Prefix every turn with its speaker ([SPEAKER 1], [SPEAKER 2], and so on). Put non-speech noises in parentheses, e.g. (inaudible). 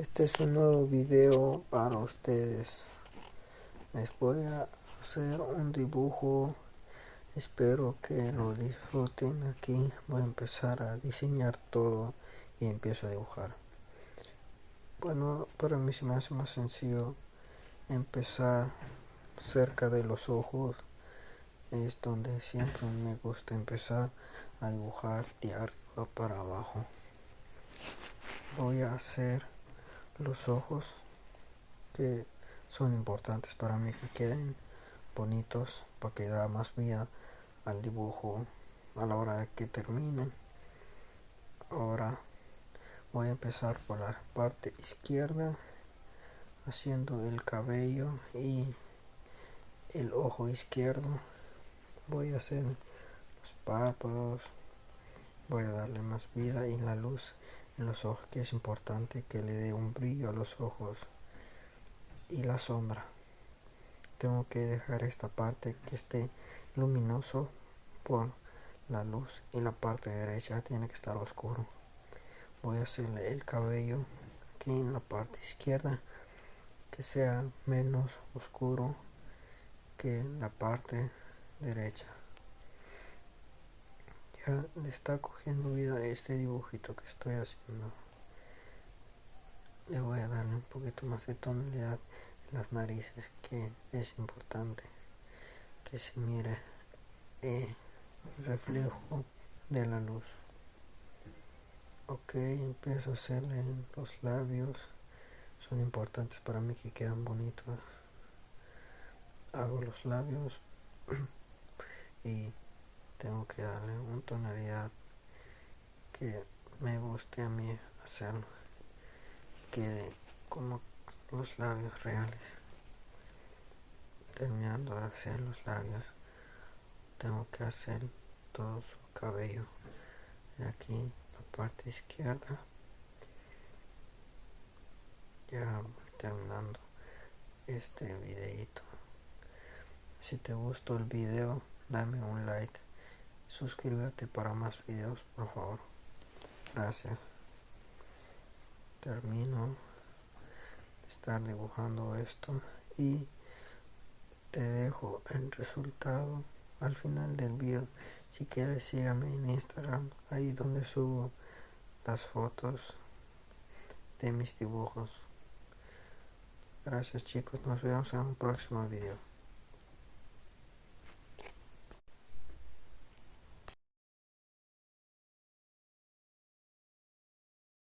[SPEAKER 1] Este es un nuevo video para ustedes. Les voy a hacer un dibujo. Espero que lo disfruten aquí. Voy a empezar a diseñar todo y empiezo a dibujar. Bueno, para mí se me hace más sencillo empezar cerca de los ojos. Es donde siempre me gusta empezar a dibujar de arriba para abajo. Voy a hacer los ojos que son importantes para mí que queden bonitos para que da más vida al dibujo a la hora de que termine. Ahora voy a empezar por la parte izquierda haciendo el cabello y el ojo izquierdo. Voy a hacer los párpados voy a darle más vida y la luz los ojos que es importante que le dé un brillo a los ojos y la sombra. Tengo que dejar esta parte que esté luminoso por la luz y la parte derecha tiene que estar oscuro. Voy a hacerle el cabello aquí en la parte izquierda que sea menos oscuro que la parte derecha ya le está cogiendo vida este dibujito que estoy haciendo. Le voy a darle un poquito más de tonalidad en las narices que es importante que se mire el reflejo de la luz. Ok empiezo a hacerle los labios. Son importantes para mí que quedan bonitos. Hago los labios (clears throat) y tengo que darle una tonalidad que me guste a mí hacerlo que quede como los labios reales. Terminando de hacer los labios tengo que hacer todo su cabello de aquí la parte izquierda. Ya voy terminando este videito si te gustó el video dame un like suscríbete para más videos por favor. Gracias. Termino de estar dibujando esto y te dejo el resultado al final del video. Si quieres sígame en instagram ahí donde subo las fotos de mis dibujos. Gracias chicos. Nos vemos en un próximo video